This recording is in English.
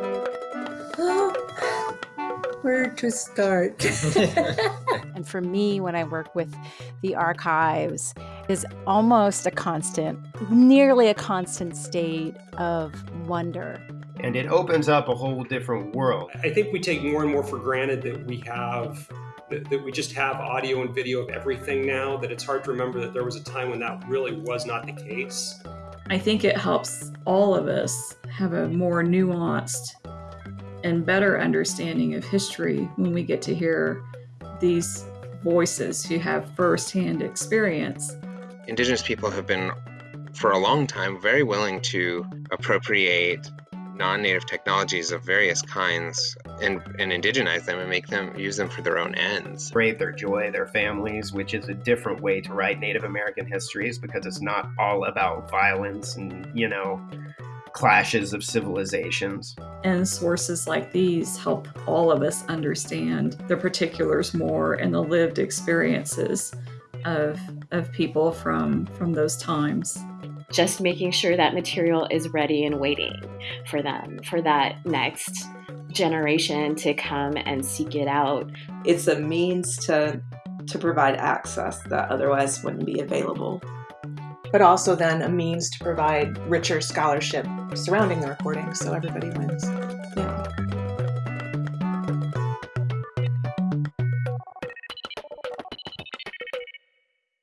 Where to start? and for me, when I work with the archives, is almost a constant, nearly a constant state of wonder. And it opens up a whole different world. I think we take more and more for granted that we have that, that, we just have audio and video of everything now that it's hard to remember that there was a time when that really was not the case. I think it helps all of us have a more nuanced and better understanding of history when we get to hear these voices who have firsthand experience. Indigenous people have been, for a long time, very willing to appropriate non-native technologies of various kinds and, and indigenize them and make them use them for their own ends. Brave their joy, their families, which is a different way to write Native American histories because it's not all about violence and, you know, clashes of civilizations. And sources like these help all of us understand the particulars more and the lived experiences of, of people from, from those times just making sure that material is ready and waiting for them, for that next generation to come and seek it out. It's a means to to provide access that otherwise wouldn't be available. But also then a means to provide richer scholarship surrounding the recording so everybody wins. Yeah.